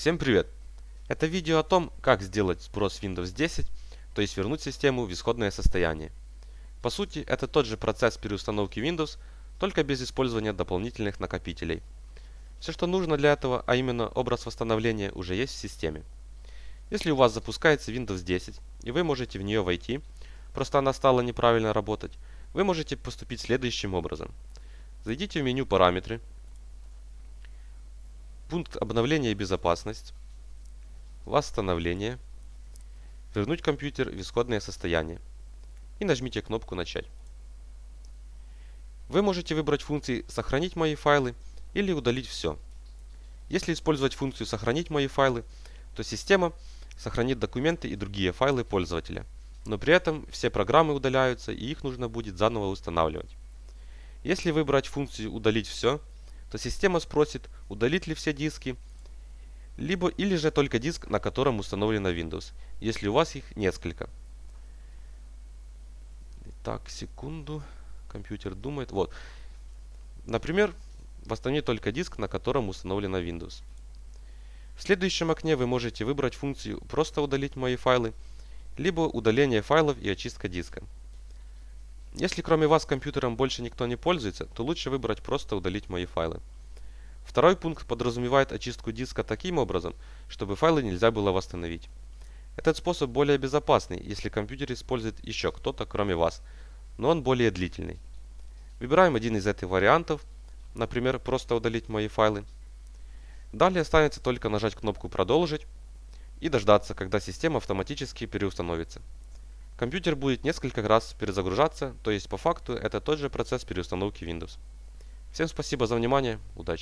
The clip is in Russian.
Всем привет! Это видео о том, как сделать сброс Windows 10, то есть вернуть систему в исходное состояние. По сути, это тот же процесс переустановки Windows, только без использования дополнительных накопителей. Все, что нужно для этого, а именно образ восстановления, уже есть в системе. Если у вас запускается Windows 10, и вы можете в нее войти, просто она стала неправильно работать, вы можете поступить следующим образом. Зайдите в меню «Параметры», пункт обновления и безопасность, восстановление, вернуть компьютер в исходное состояние и нажмите кнопку «Начать». Вы можете выбрать функции «Сохранить мои файлы» или «Удалить все». Если использовать функцию «Сохранить мои файлы», то система сохранит документы и другие файлы пользователя, но при этом все программы удаляются и их нужно будет заново устанавливать. Если выбрать функцию «Удалить все», то система спросит, удалить ли все диски, либо или же только диск, на котором установлена Windows, если у вас их несколько. Так, секунду. Компьютер думает. Вот. Например, восстановить только диск, на котором установлена Windows. В следующем окне вы можете выбрать функцию «Просто удалить мои файлы», либо «Удаление файлов и очистка диска». Если кроме вас компьютером больше никто не пользуется, то лучше выбрать просто удалить мои файлы. Второй пункт подразумевает очистку диска таким образом, чтобы файлы нельзя было восстановить. Этот способ более безопасный, если компьютер использует еще кто-то кроме вас, но он более длительный. Выбираем один из этих вариантов, например, просто удалить мои файлы. Далее останется только нажать кнопку «Продолжить» и дождаться, когда система автоматически переустановится. Компьютер будет несколько раз перезагружаться, то есть по факту это тот же процесс переустановки Windows. Всем спасибо за внимание, удачи!